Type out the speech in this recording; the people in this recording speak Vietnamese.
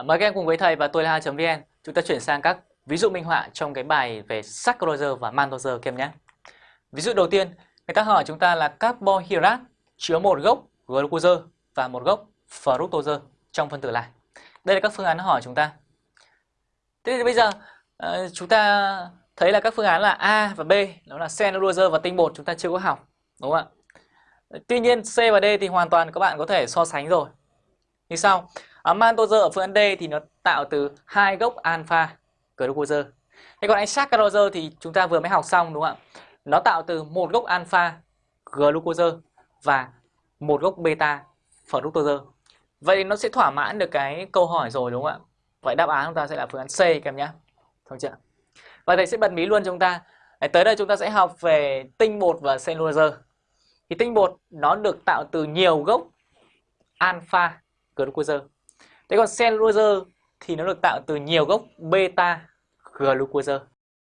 À, mời các em cùng với thầy và tôi là Ha.vn chúng ta chuyển sang các ví dụ minh họa trong cái bài về saccharose và maltose kem nhé. Ví dụ đầu tiên, người ta hỏi chúng ta là carbohydrate chứa một gốc glucose và một gốc fructose trong phân tử lại. Đây là các phương án hỏi chúng ta. Thế thì bây giờ ờ, chúng ta thấy là các phương án là A và B, đó là cellulose và tinh bột chúng ta chưa có học, đúng không ạ? Tuy nhiên C và D thì hoàn toàn các bạn có thể so sánh rồi. Như sau, À, maltose ở phương án D thì nó tạo từ hai gốc alpha glucose. Thế còn anh saccharose thì chúng ta vừa mới học xong đúng không ạ? Nó tạo từ một gốc alpha glucose và một gốc beta fructose. Vậy nó sẽ thỏa mãn được cái câu hỏi rồi đúng không ạ? Vậy đáp án chúng ta sẽ là phương án C các em nhé. Không chưa? Và thầy sẽ bật mí luôn cho chúng ta. Tới đây chúng ta sẽ học về tinh bột và cellulose. Thì tinh bột nó được tạo từ nhiều gốc alpha glucose. Thế còn cellulose thì nó được tạo từ nhiều gốc beta glucose.